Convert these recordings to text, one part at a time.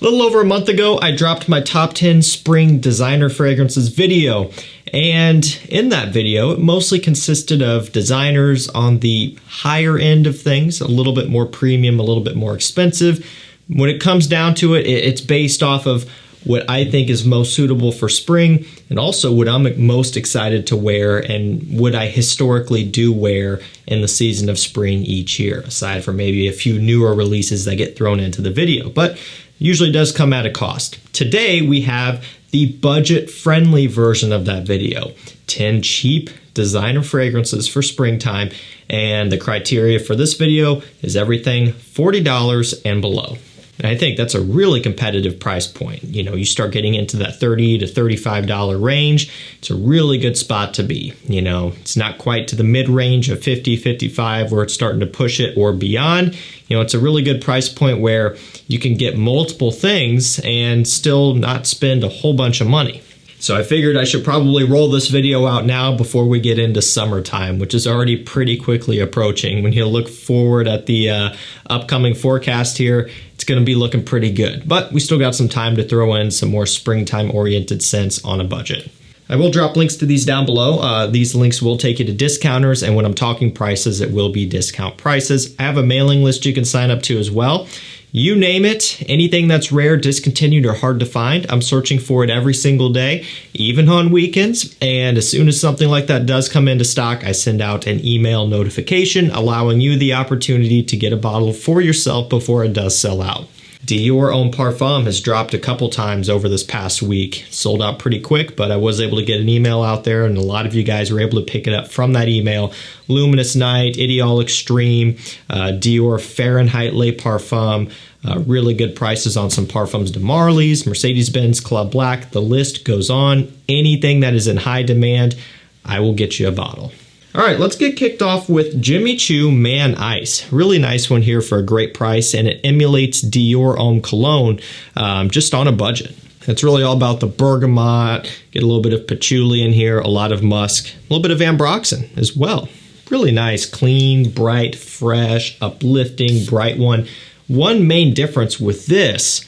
A little over a month ago, I dropped my top 10 spring designer fragrances video. And in that video, it mostly consisted of designers on the higher end of things, a little bit more premium, a little bit more expensive. When it comes down to it, it's based off of what I think is most suitable for spring and also what I'm most excited to wear and what I historically do wear in the season of spring each year, aside from maybe a few newer releases that get thrown into the video. But usually does come at a cost. Today we have the budget friendly version of that video 10 cheap designer fragrances for springtime. And the criteria for this video is everything $40 and below. I think that's a really competitive price point. You know, you start getting into that 30 to $35 range, it's a really good spot to be. You know, it's not quite to the mid range of 50, 55 where it's starting to push it or beyond. You know, it's a really good price point where you can get multiple things and still not spend a whole bunch of money. So I figured I should probably roll this video out now before we get into summertime, which is already pretty quickly approaching. When you look forward at the uh, upcoming forecast here, it's going to be looking pretty good. But we still got some time to throw in some more springtime oriented scents on a budget. I will drop links to these down below. Uh, these links will take you to discounters, and when I'm talking prices, it will be discount prices. I have a mailing list you can sign up to as well. You name it, anything that's rare, discontinued, or hard to find, I'm searching for it every single day, even on weekends. And as soon as something like that does come into stock, I send out an email notification allowing you the opportunity to get a bottle for yourself before it does sell out. Dior Homme Parfum has dropped a couple times over this past week. Sold out pretty quick, but I was able to get an email out there, and a lot of you guys were able to pick it up from that email. Luminous Night, Ideal Extreme, uh, Dior Fahrenheit Le Parfum. Uh, really good prices on some Parfums de Marly's, Mercedes Benz Club Black. The list goes on. Anything that is in high demand, I will get you a bottle. All right, let's get kicked off with Jimmy Choo Man Ice. Really nice one here for a great price, and it emulates Dior Homme Cologne um, just on a budget. It's really all about the bergamot, get a little bit of patchouli in here, a lot of musk, a little bit of ambroxan as well. Really nice, clean, bright, fresh, uplifting, bright one. One main difference with this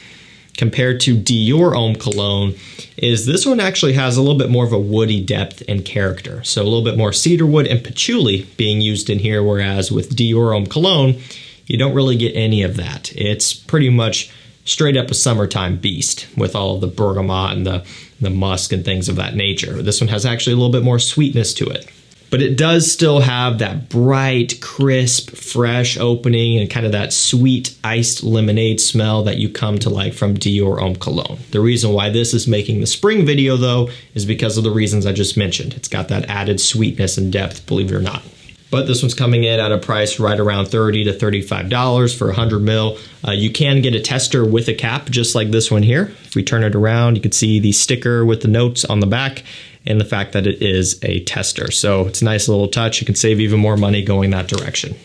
compared to Dior Homme Cologne is this one actually has a little bit more of a woody depth and character. So a little bit more cedarwood and patchouli being used in here, whereas with Dior Homme Cologne, you don't really get any of that. It's pretty much straight up a summertime beast with all of the bergamot and the, the musk and things of that nature. This one has actually a little bit more sweetness to it but it does still have that bright, crisp, fresh opening and kind of that sweet iced lemonade smell that you come to like from Dior Homme Cologne. The reason why this is making the spring video though is because of the reasons I just mentioned. It's got that added sweetness and depth, believe it or not. But this one's coming in at a price right around 30 to $35 for 100 mil. Uh, you can get a tester with a cap, just like this one here. If we turn it around, you can see the sticker with the notes on the back and the fact that it is a tester. So it's a nice little touch. You can save even more money going that direction.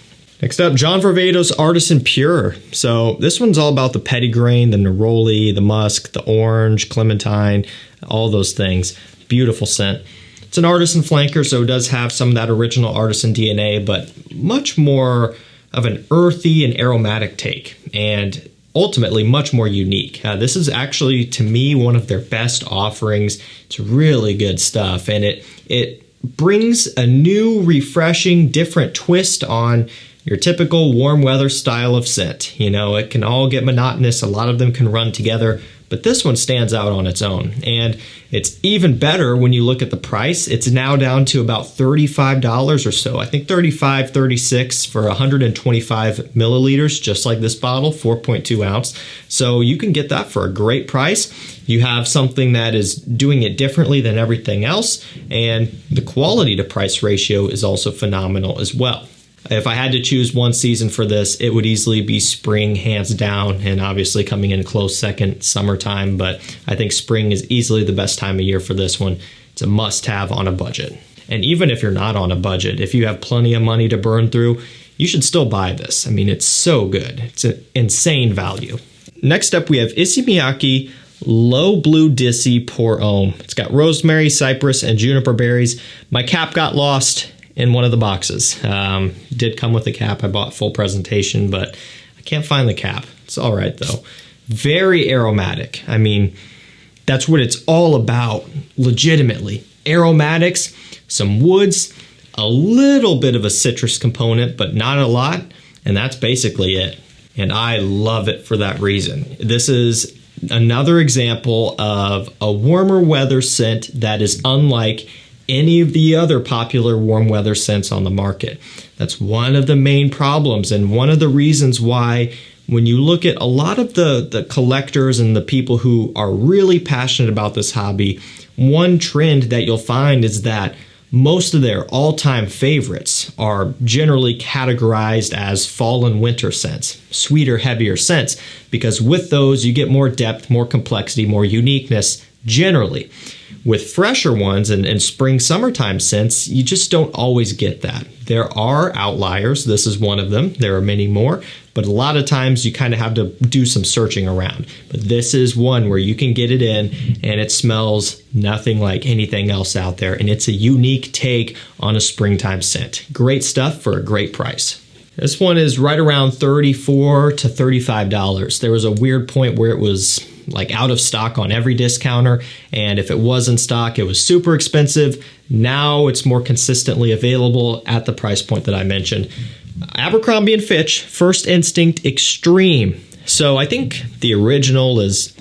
Next up, John Varvatos Artisan Pure. So this one's all about the petitgrain, the neroli, the musk, the orange, clementine, all those things. Beautiful scent. It's an artisan flanker, so it does have some of that original artisan DNA, but much more of an earthy and aromatic take. And ultimately much more unique. Uh, this is actually, to me, one of their best offerings. It's really good stuff, and it it brings a new, refreshing, different twist on your typical warm weather style of scent. You know, it can all get monotonous. A lot of them can run together but this one stands out on its own. And it's even better when you look at the price. It's now down to about $35 or so. I think 35, 36 for 125 milliliters, just like this bottle, 4.2 ounce. So you can get that for a great price. You have something that is doing it differently than everything else, and the quality to price ratio is also phenomenal as well. If I had to choose one season for this, it would easily be spring, hands down, and obviously coming in close second, summertime. But I think spring is easily the best time of year for this one. It's a must have on a budget. And even if you're not on a budget, if you have plenty of money to burn through, you should still buy this. I mean, it's so good. It's an insane value. Next up, we have Issey Miyake L'Eau Bleue d'Issey Pour Homme. It's got rosemary, cypress, and juniper berries. My cap got lost in one of the boxes. Um, did come with a cap. I bought full presentation, but I can't find the cap. It's all right though. very aromatic. I mean, that's what it's all about, legitimately. Aromatics, some woods, a little bit of a citrus component, but not a lot, and that's basically it. And I love it for that reason. This is another example of a warmer weather scent that is unlike any of the other popular warm weather scents on the market. That's one of the main problems and one of the reasons why when you look at a lot of the, the collectors and the people who are really passionate about this hobby, one trend that you'll find is that most of their all time favorites are generally categorized as fall and winter scents, sweeter, heavier scents, because with those you get more depth, more complexity, more uniqueness generally. With fresher ones and, and spring summertime scents, you just don't always get that. There are outliers. This is one of them. There are many more, but a lot of times you kind of have to do some searching around. But this is one where you can get it in and it smells nothing like anything else out there. And it's a unique take on a springtime scent. Great stuff for a great price. This one is right around 34 to $35. There was a weird point where it was like out of stock on every discounter. And if it was in stock, it was super expensive. Now it's more consistently available at the price point that I mentioned. Abercrombie and Fitch First Instinct Extreme. So I think the original is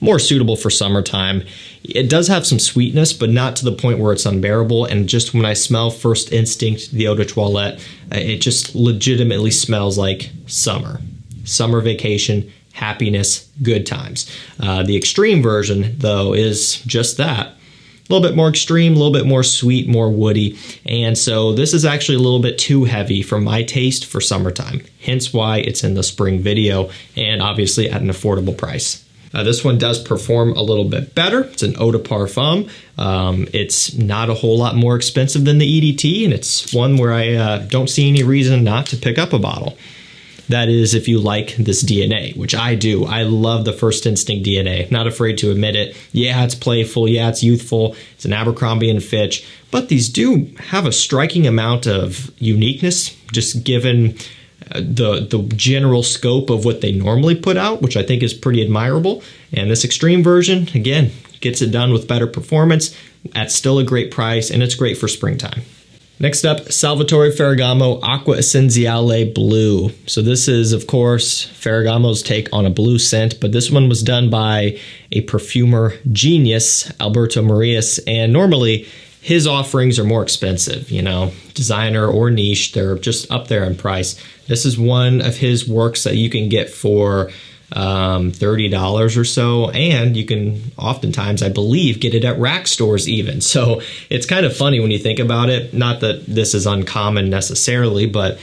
more suitable for summertime. It does have some sweetness, but not to the point where it's unbearable. And just when I smell First Instinct, the Eau de Toilette, it just legitimately smells like summer. Summer vacation, happiness, good times. Uh, the extreme version, though, is just that. A little bit more extreme, a little bit more sweet, more woody. And so this is actually a little bit too heavy for my taste for summertime. Hence why it's in the spring video and obviously at an affordable price. Uh, this one does perform a little bit better. It's an eau de parfum. Um, it's not a whole lot more expensive than the EDT, and it's one where I uh, don't see any reason not to pick up a bottle. That is, if you like this DNA, which I do. I love the First Instinct DNA. Not afraid to admit it. Yeah, it's playful. Yeah, it's youthful. It's an Abercrombie and Fitch, but these do have a striking amount of uniqueness, just given uh, the the general scope of what they normally put out, which I think is pretty admirable. And this extreme version, again, gets it done with better performance at still a great price, and it's great for springtime. Next up, Salvatore Ferragamo Acqua Essenziale Blue. So this is, of course, Ferragamo's take on a blue scent, but this one was done by a perfumer genius, Alberto Morillas, and normally his offerings are more expensive, you know, designer or niche, they're just up there in price. This is one of his works that you can get for um, $30 or so. And you can oftentimes, I believe, get it at rack stores even. So it's kind of funny when you think about it. Not that this is uncommon necessarily, but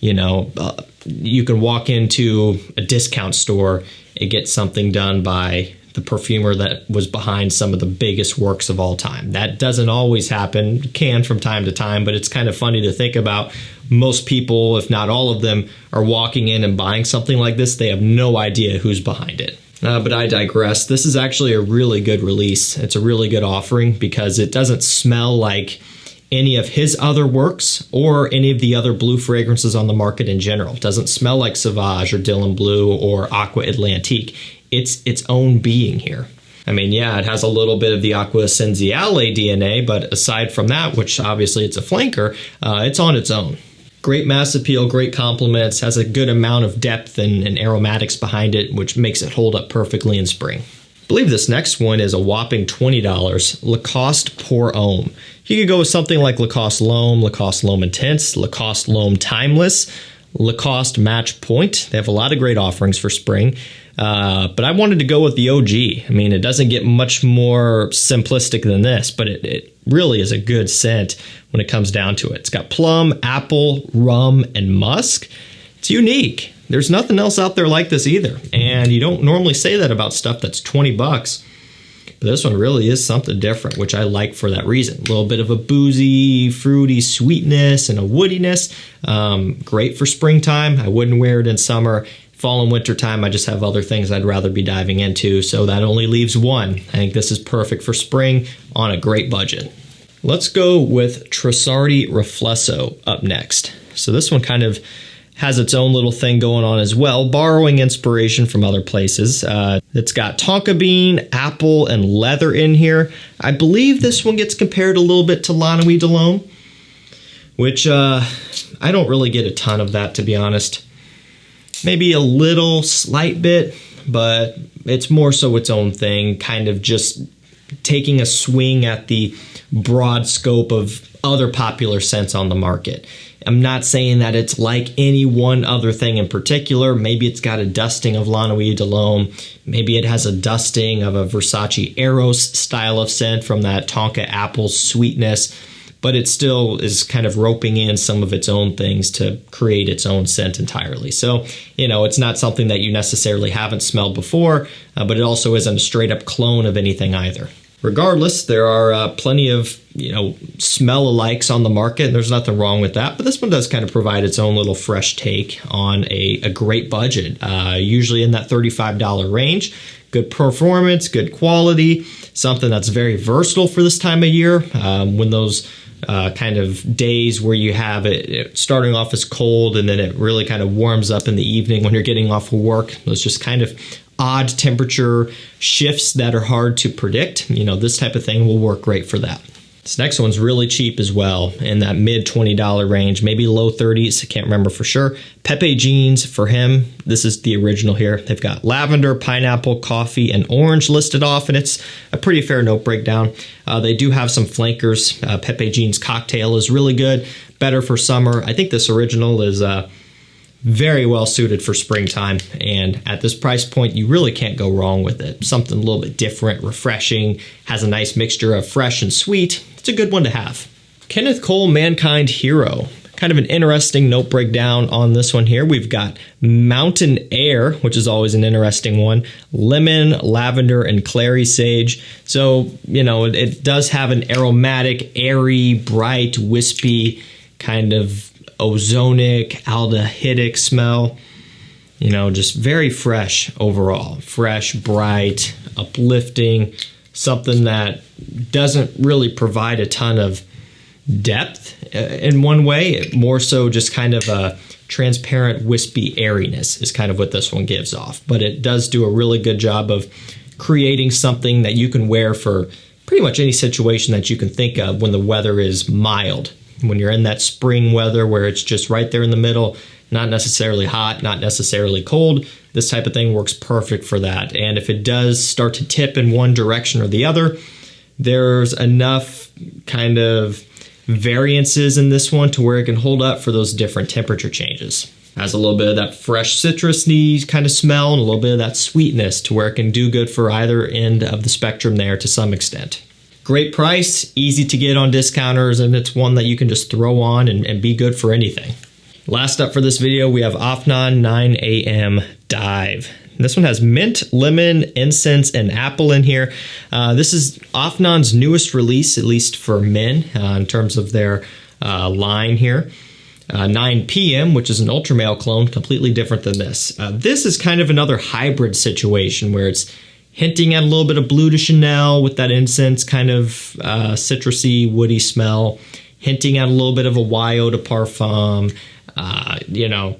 you know, uh, you can walk into a discount store and get something done by the perfumer that was behind some of the biggest works of all time. That doesn't always happen, can from time to time, but it's kind of funny to think about. Most people, if not all of them, are walking in and buying something like this. They have no idea who's behind it. Uh, but I digress. This is actually a really good release. It's a really good offering because it doesn't smell like any of his other works or any of the other blue fragrances on the market in general. It doesn't smell like Sauvage or Dylan Blue or Aqua Atlantique it's its own being here. I mean, yeah, it has a little bit of the Acqua Essenziale DNA, but aside from that, which obviously it's a flanker, uh, it's on its own. Great mass appeal, great compliments, has a good amount of depth and, and aromatics behind it, which makes it hold up perfectly in spring. Believe this next one is a whopping $20. Lacoste Pour Homme. You could go with something like Lacoste L'Homme, Lacoste L'Homme Intense, Lacoste L'Homme Timeless, Lacoste Match Point. They have a lot of great offerings for spring. Uh, but I wanted to go with the OG. I mean, it doesn't get much more simplistic than this, but it, it really is a good scent when it comes down to it. It's got plum, apple, rum, and musk. It's unique. There's nothing else out there like this either. And you don't normally say that about stuff that's 20 bucks. But this one really is something different, which I like for that reason. A little bit of a boozy, fruity sweetness and a woodiness. Um, great for springtime. I wouldn't wear it in summer fall and winter time, I just have other things I'd rather be diving into. So that only leaves one. I think this is perfect for spring on a great budget. Let's go with Trussardi Riflesso up next. So this one kind of has its own little thing going on as well, borrowing inspiration from other places. Uh, it's got tonka bean, apple, and leather in here. I believe this one gets compared a little bit to La Nuit de which uh, I don't really get a ton of that to be honest. Maybe a little slight bit, but it's more so its own thing, kind of just taking a swing at the broad scope of other popular scents on the market. I'm not saying that it's like any one other thing in particular. Maybe it's got a dusting of La Nuit de l'Homme. Maybe it has a dusting of a Versace Eros style of scent from that Tonka apple sweetness. But it still is kind of roping in some of its own things to create its own scent entirely. So, you know, it's not something that you necessarily haven't smelled before, uh, but it also isn't a straight up clone of anything either. Regardless, there are uh, plenty of you know smell alikes on the market, and there's nothing wrong with that. But this one does kind of provide its own little fresh take on a, a great budget, uh, usually in that $35 range. Good performance, good quality, something that's very versatile for this time of year um, when those uh, kind of days where you have it, it, starting off as cold and then it really kind of warms up in the evening when you're getting off of work. Those just kind of odd temperature shifts that are hard to predict, you know, this type of thing will work great for that. This next one's really cheap as well, in that mid $20 range, maybe low 30s, I can't remember for sure. Pepe Jeans for him, this is the original here. They've got lavender, pineapple, coffee, and orange listed off, and it's a pretty fair note breakdown. Uh, they do have some flankers. Uh, Pepe Jeans cocktail is really good, better for summer. I think this original is uh, very well suited for springtime. And at this price point, you really can't go wrong with it. Something a little bit different, refreshing, has a nice mixture of fresh and sweet. It's a good one to have. Kenneth Cole Mankind Hero. Kind of an interesting note breakdown on this one here. We've got Mountain Air, which is always an interesting one, lemon, lavender, and clary sage. So, you know, it, it does have an aromatic, airy, bright, wispy kind of ozonic, aldehydic smell. You know, just very fresh overall. Fresh, bright, uplifting, something that doesn't really provide a ton of depth uh, in one way, more so just kind of a transparent, wispy airiness is kind of what this one gives off. But it does do a really good job of creating something that you can wear for pretty much any situation that you can think of when the weather is mild when you're in that spring weather where it's just right there in the middle, not necessarily hot, not necessarily cold, this type of thing works perfect for that. And if it does start to tip in one direction or the other, there's enough kind of variances in this one to where it can hold up for those different temperature changes. Has a little bit of that fresh citrusy kind of smell and a little bit of that sweetness to where it can do good for either end of the spectrum there to some extent. Great price, easy to get on discounters, and it's one that you can just throw on and, and be good for anything. Last up for this video, we have Afnan 9am Dive. This one has mint, lemon, incense, and apple in here. Uh, this is Afnan's newest release, at least for men, uh, in terms of their uh, line here. Uh, 9 p.m., which is an ultra male clone, completely different than this. Uh, this is kind of another hybrid situation where it's hinting at a little bit of Bleu de Chanel with that incense kind of uh, citrusy, woody smell, hinting at a little bit of a Eau de Parfum, uh, you know,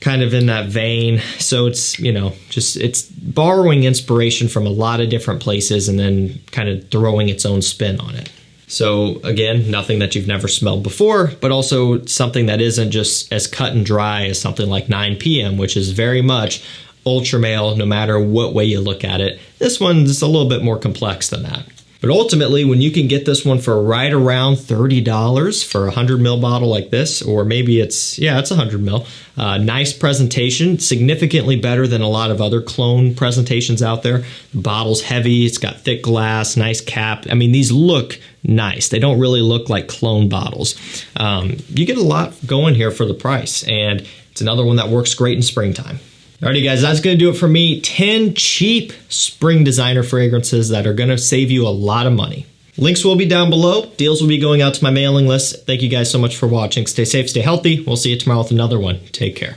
kind of in that vein. So it's, you know, just it's borrowing inspiration from a lot of different places and then kind of throwing its own spin on it. So again, nothing that you've never smelled before, but also something that isn't just as cut and dry as something like 9 p.m., which is very much ultra male no matter what way you look at it. This one's a little bit more complex than that. But ultimately, when you can get this one for right around $30 for a 100 ml bottle like this, or maybe it's, yeah, it's a 100 ml, uh, nice presentation, significantly better than a lot of other clone presentations out there. The bottle's heavy, it's got thick glass, nice cap. I mean, these look nice. They don't really look like clone bottles. Um, you get a lot going here for the price, and it's another one that works great in springtime. Alrighty guys, that's gonna do it for me. 10 cheap spring designer fragrances that are gonna save you a lot of money. Links will be down below. Deals will be going out to my mailing list. Thank you guys so much for watching. Stay safe, stay healthy. We'll see you tomorrow with another one. Take care.